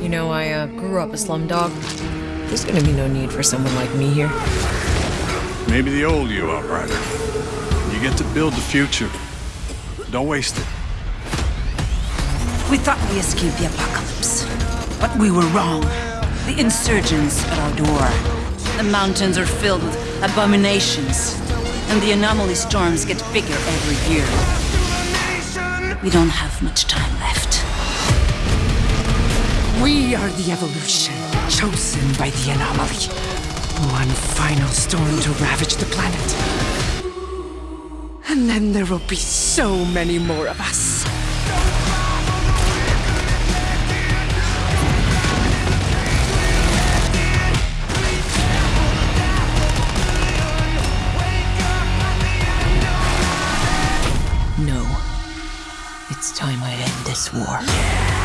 You know, I uh, grew up a slum dog. There's gonna be no need for someone like me here. Maybe the old you, Outrider. You get to build the future. Don't waste it. We thought we escaped the apocalypse. But we were wrong. The insurgents at our door. The mountains are filled with abominations. And the anomaly storms get bigger every year. We don't have much time left. We are the evolution, chosen by the anomaly. One final storm to ravage the planet. And then there will be so many more of us. No. It's time I end this war.